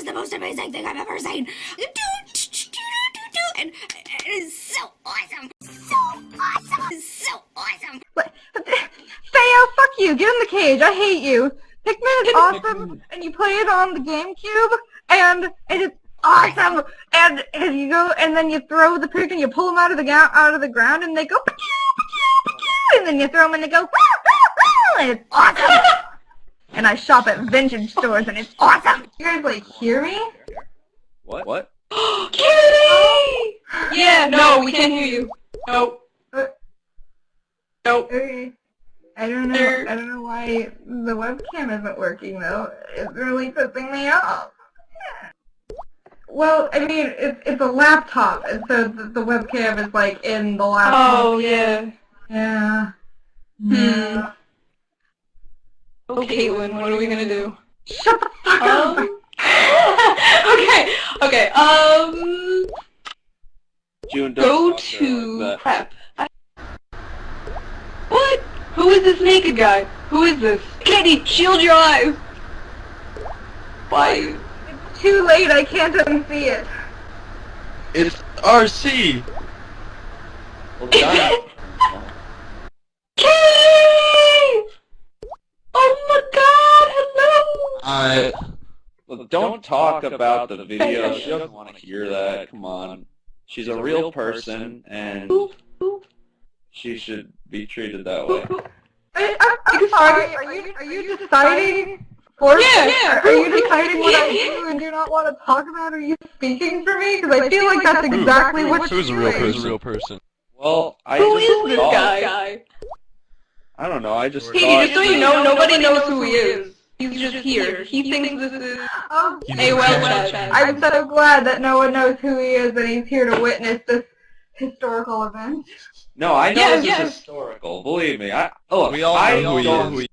was the most amazing thing I've ever seen. And it is so awesome. So awesome. It's so awesome. What? Theo, fuck you. Get in the cage. I hate you. Pikmin is awesome, and you play it on the GameCube, and it is awesome. And, and you go, and then you throw the Pikmin, you pull them out of the out of the ground, and they go, and then you throw them, and they go, and it's awesome. and I shop at vintage stores, and it's awesome. You guys like hear me? What? What? Kitty! Yeah, no, we can't hear you. Nope. Uh, Nope. Okay. I don't know. There- I don't know why the webcam isn't working though. It's really pissing me off. Well, I mean, it's it's a laptop, and so the, the webcam is like in the laptop. Oh, yeah. Yeah. Hmm. Yeah. Oh, Caitlin, what are we gonna do? Shut the fuck up. Um, okay, okay, um, June, go to her like that. prep. I- What? Who is this naked guy? Who is this? Katie, shield your eyes! Why? It's too late. I can't unsee it. It's RC! Well hello! Look, don't talk about the video. She doesn't want to hear that. Come on. She's a real person, and Ooh, ooh, she should be treated that way. I, I, I'm sorry. Are you are you deciding? For Yeah, me? yeah. Are you deciding what I Yeah. do and do not want to talk about? Are you speaking for me? Because I feel like that's exactly what Who's a you're real doing. person? real person? Well, I Who just is this guy? I don't know. I just Kitty, thought. just so you know, nobody knows who he is. He's just here. He thinks this is Oh, a a well chat. chat. I'm so glad that no one knows who he is and he's here to witness this historical event. No, I know Yes, this yes. is historical. Believe me. I oh, We all I know who he is.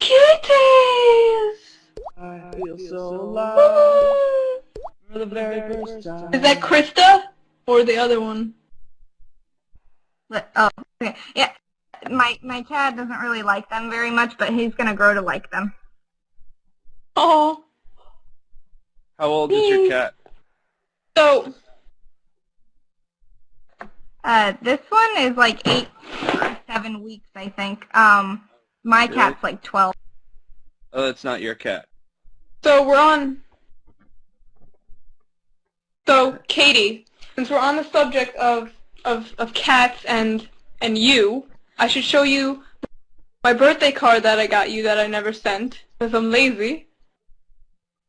Kitties! I feel so alive for the very first time. Is that Krista? Or the other one? But, oh, okay. Yeah, my my cat doesn't really like them very much, but he's gonna grow to like them. Oh. How old is your cat? So, Uh, this one is like eight or seven weeks, I think. Um, my Really? cat's like twelve. Oh, that's not your cat. so we're on... So, Katie, since we're on the subject of, of, of cats and, and you, I should show you my birthday card that I got you that I never sent, because I'm lazy.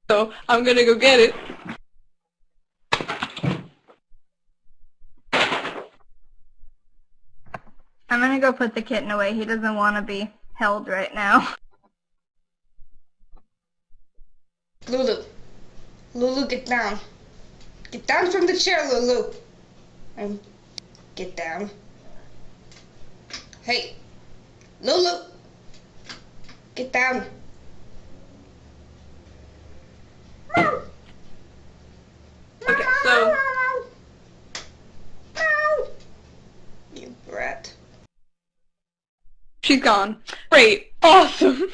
So, I'm gonna go get it. I'm gonna go put the kitten away. He doesn't want to be held right now. Lulu. Lulu, get down. Get down from the chair, Lulu. Um, get down. Hey. Lulu. Get down. Okay, so... You brat. She's gone. Great. Awesome.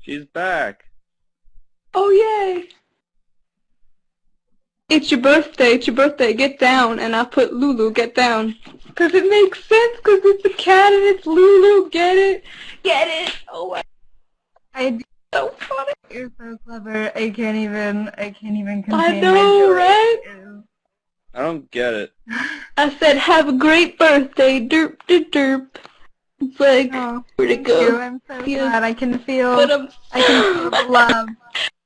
She's back. oh, yay. It's your birthday. It's your birthday. Get down. And I put Lulu, get down. Because it makes sense because it's a cat and it's Lulu. Get it? Get it? Oh, my. I So funny. You're so clever. I can't even. I can't even contain I know, right? Ew. I don't get it. I said, have a great birthday. Derp, derp, derp. It's like, Oh, where'd it thank you. go? I'm so Yeah. glad. I can feel. But I'm... I can feel the love.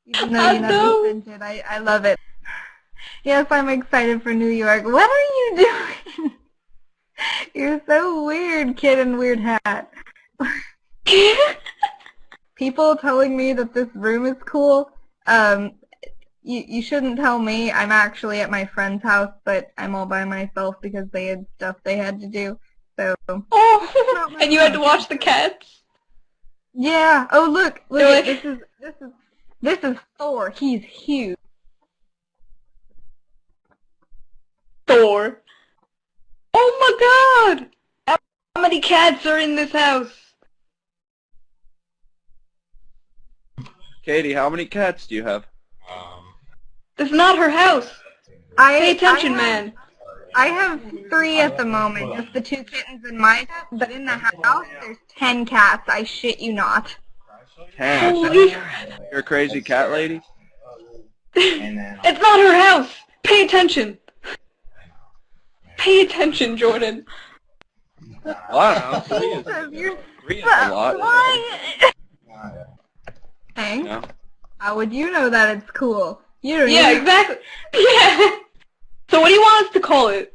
Even though I you never know. sent it, I I love it. Yes, I'm excited for New York. What are you doing? You're so weird, kid in weird hat. People telling me that this room is cool. Um, you you shouldn't tell me. I'm actually at my friend's house, but I'm all by myself because they had stuff they had to do. So oh, and you had to watch the cats? yeah. Oh look, look. Like- this is this is this is Thor. He's huge. Thor. Oh my god! How many cats are in this house? Katie, how many cats do you have? Um, this is not her house. I Pay attention, I have, man. I have three at the moment, just the two kittens in my house, but in the house there's ten cats. I shit you not. Cats. Holy You're a crazy cat lady? It's not her house. Pay attention. Pay attention, Jordan. Wow. Three is, Jesus, you're three is a lot. Why? Hank, No. how would you know that it's cool? You don't Yeah, even- exactly. Yeah. So what do you want us to call it?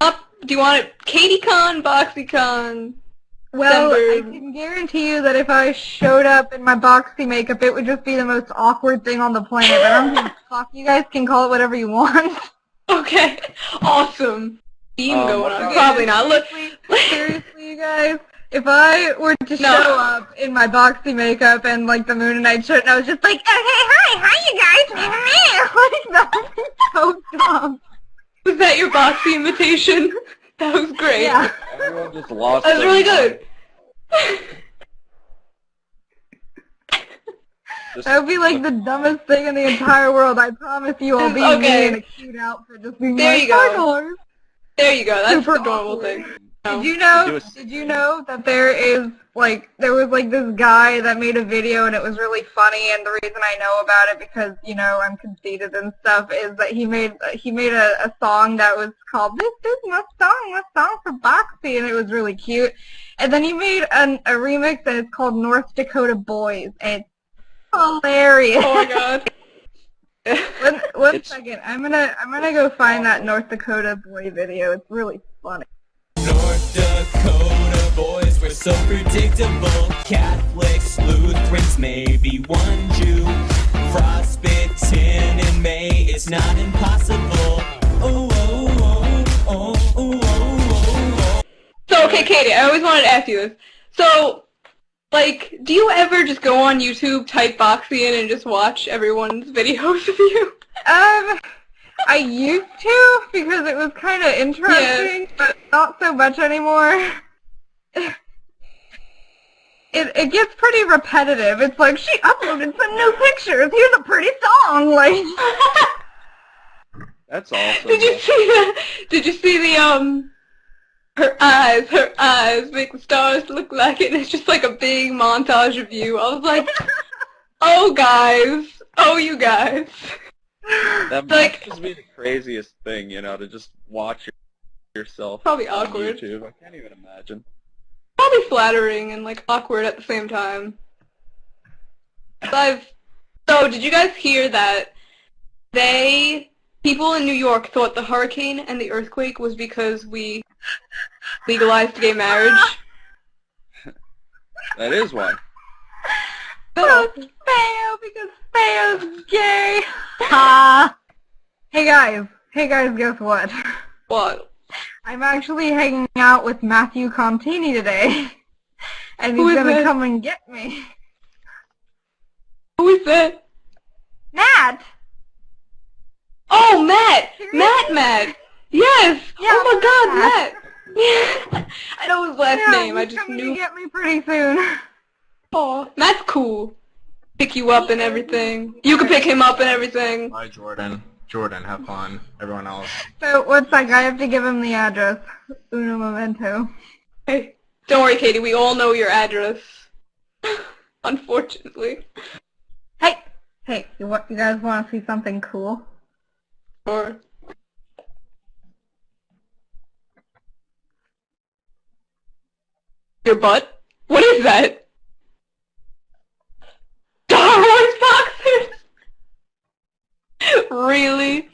Not, do you want it KatieCon, BoxxyCon? Well, I can guarantee you that if I showed up in my Boxxy makeup, it would just be the most awkward thing on the planet. But I don't give a fuck. You guys can call it whatever you want. Okay. Awesome. Theme Um, going on. okay. Probably not. Look. Seriously, you guys, if I were to No. show up in my Boxxy makeup and like the Moon and Night shirt, and I was just like, oh, hey, hi, hi, you guys, like that would so dumb. Was that your Boxxy invitation? That was great. Yeah. Everyone just lost That was their really mind. good. Just- That would be like the dumbest thing in the entire world. I promise you, I'll be Okay. me in a cute outfit, just being There like, you go. "Hi, guys." There you go. That's Super the normal thing. No. Did you know? Did you know that there is like there was like this guy that made a video and it was really funny and the reason I know about it because you know I'm conceited and stuff is that he made he made a, a song that was called This Is My Song, My Song for Boxxy and it was really cute and then he made an, a remix and it's called North Dakota Boys and it's hilarious. Oh my god. one one It's- second, I'm gonna I'm gonna go find that North Dakota boy video. It's really funny. North Dakota boys, we're so predictable. Catholics, Lutherans, maybe one Jew. Frostbitten in May, it's not impossible. Oh, oh, oh, oh, oh, oh, oh, oh. So, okay, Katie, I always wanted to ask you this. So, like, do you ever just go on YouTube, type Boxxy in, and just watch everyone's videos of you? Um, I used to because it was kind of interesting, but not so much anymore. It it gets pretty repetitive. It's like she uploaded some new pictures. Here's a pretty song. Like, That's awesome. Did you see the? Did you see the um? Her eyes, her eyes make the stars look like it. And it's just like a big montage of you. I was like, oh guys, oh you guys. That like- must just be the craziest thing, you know, to just watch yourself Probably on awkward. YouTube. I can't even imagine. Probably flattering and like awkward at the same time. So I've. So did you guys hear that? They people in New York thought the hurricane and the earthquake was because we legalized gay marriage. That is why. because Theo, because Theo's gay. Ha. hey guys, hey guys, guess what? What? I'm actually hanging out with Matthew Contini today, and Who he's gonna it? come and get me. Who is that? Matt. Oh, Matt! Seriously? Matt, Matt! Yes! Yeah, oh my god, Matt. Matt! I know his last yeah, name, I he's just coming knew. to get me pretty soon. Oh, that's cool. Pick you up and everything. You can pick him up and everything. Bye, Jordan. Jordan, have fun. Everyone else. So one sec, I have to give him the address. Uno momento. Hey, don't worry, Katie. We all know your address. Unfortunately. Hey, hey, you, wa- you guys want to see something cool? Or your butt? What is that? Star Wars boxers. really?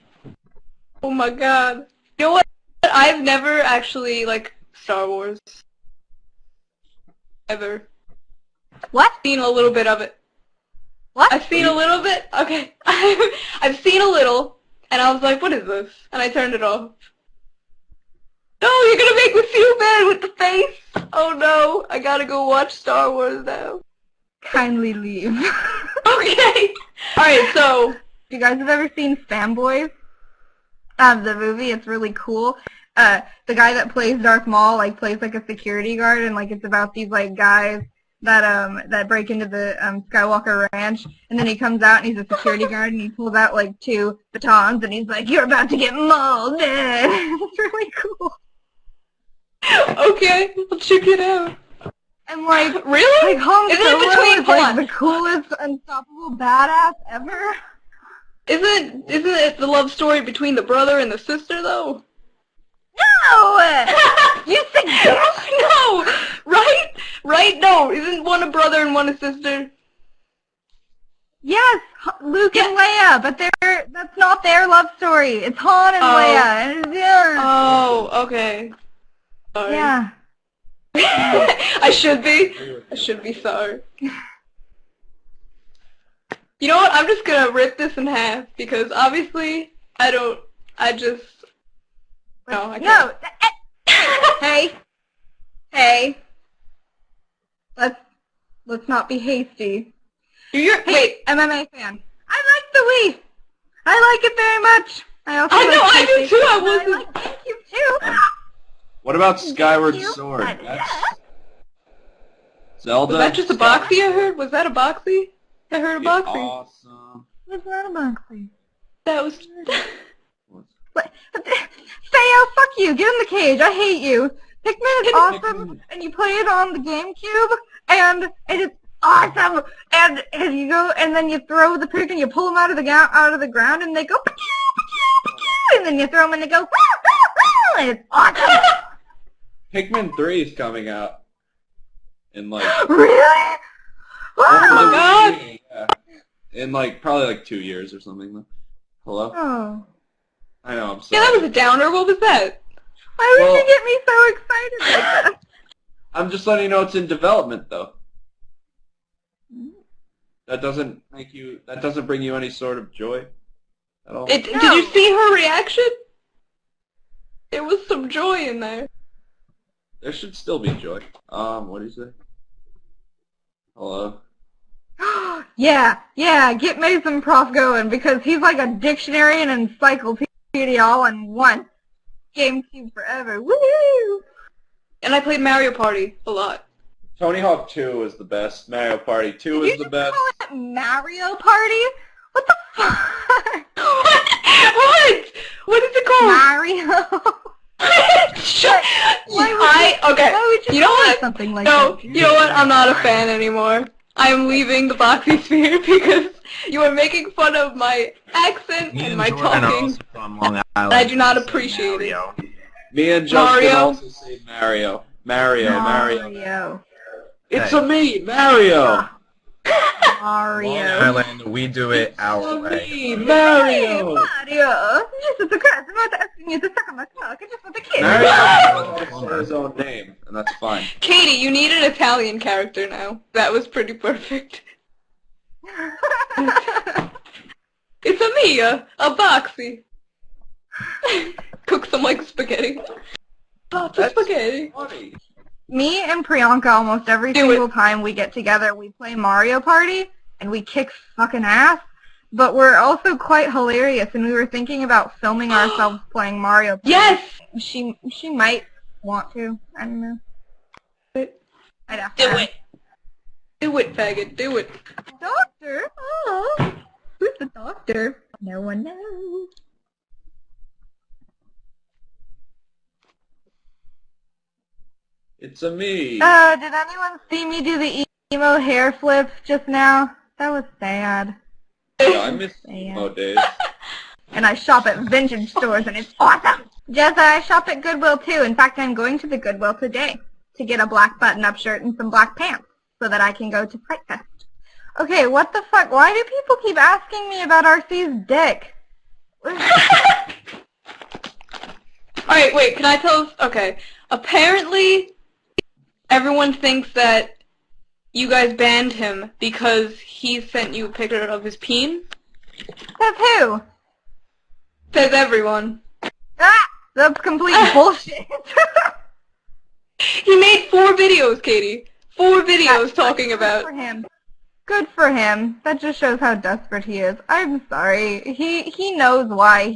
Oh my god. You know what? I've never actually like Star Wars. Ever. What? I've Seen a little bit of it. What? I've seen a little bit. Okay, I've seen a little, and I was like, "What is this?" And I turned it off. No, you're gonna make me feel bad with the face. Oh no, I gotta go watch Star Wars now. Kindly leave. Okay. All right, so you guys have ever seen Fanboys? Um, the movie, it's really cool. Uh, the guy that plays Darth Maul, like, plays like a security guard, and like, it's about these like guys that um that break into the um Skywalker Ranch, and then he comes out and he's a security guard and he pulls out like two batons and he's like, "You're about to get molded." it's really cool. Okay, I'll check it out. And like, Really? like Han Isn't it Solo between is like the coolest, unstoppable badass ever. Isn't isn't it the love story between the brother and the sister though? No, you suggest no, right? Right? No, isn't one a brother and one a sister? Yes, Luke and Leia, but they're that's not their love story. It's Han and Oh. Leia. And it's theirs. Oh, okay. Yeah. I should be. I should be sorry. You know what? I'm just gonna rip this in half because obviously I don't. I just. No, I No. can't. hey. Hey. Let's let's not be hasty. Do your Hey, wait. MMA fan. I like the Wii. I like it very much. I also I know, like I do too, I wasn't- like GameCube too. What about Skyward. Sword? That's Zelda. Was that just a Boxxy I heard? Was that a Boxxy? I heard a Skyward- Boxxy. Awesome. It's not a Boxxy. That was. What? Sayo, fuck you. Get in the cage. I hate you. Pikmin is awesome, and you play it on the GameCube, and it is awesome. And and you go, and then you throw the pig, and you pull them out of the out of the ground, and they go, "Pew, pew, pew," and then you throw them, and they go, "Woo, woo, woo," and it's awesome. Pikmin 3 is coming out in like really? Oh my god! Yeah. In like probably like two years or something. Though. Hello? Oh. I know. I'm sorry. Yeah, that was a downer. What was that? Why would Well- you get me so excited like that? I'm just letting you know it's in development though. Mm-hmm. That doesn't make you. That doesn't bring you any sort of joy at all. It, No. Did you see her reaction? There was some joy in there. There should still be joy. Um, what do you say? Hello. yeah, yeah, get Mason Prof going because he's like a dictionary and encyclopedia all in one. GameCube forever. Woo! And I played Mario Party a lot. Tony Hawk 2 is the best. Mario Party 2 Did is you the just best. call it Mario Party? What the fuck? what? What is it called? Mario? Shut. Why would I okay. Why would you, You know call what? something like No, that? you know what? I'm not a fan anymore. I am leaving the Boxxy sphere because you are making fun of my accent Me and and my Jordan talking. also from Long Island. I do not Say appreciate it. Mario. Me and Justin Mario. also say Mario. Mario, Mario. Mario. It's a me, Mario. Long Mario. Island, we do it our It's way. Hey, Mario. Mario. This is the. I'm not asking you to suck on my cock. I just want the kid. Mario doesn't know how to say his own name, and that's fine. Katie, you need an Italian character now. That was pretty perfect. It's a me, a, a Boxxy. Cook some like spaghetti. Lots of spaghetti. funny. Me and Priyanka almost every Do single time we get together, we play Mario Party and we kick fucking ass. But we're also quite hilarious, and we were thinking about filming ourselves playing Mario. Party. Yes! She she might want to. I don't know. But I'd have Do it. Do it, faggot. Do it. Doctor? Oh, who's the doctor? No one knows. It's a me. Uh, did anyone see me do the emo hair flip just now? That was sad. Yeah, I miss Yeah. emo days. And I shop at vintage stores, and it's awesome. Jessa, I shop at Goodwill too. In fact, I'm going to the Goodwill today to get a black button-up shirt and some black pants so that I can go to Fright Fest. Okay, what the fuck? Why do people keep asking me about RC's dick? Alright, wait, can I tell us? Okay. Apparently, everyone thinks that you guys banned him because he sent you a picture of his peen. That's who? Says everyone. Ah, that's complete bullshit. He made four videos, Katie. Four videos talking Good about. for him. Good for him. That just shows how desperate he is. I'm sorry. He he knows why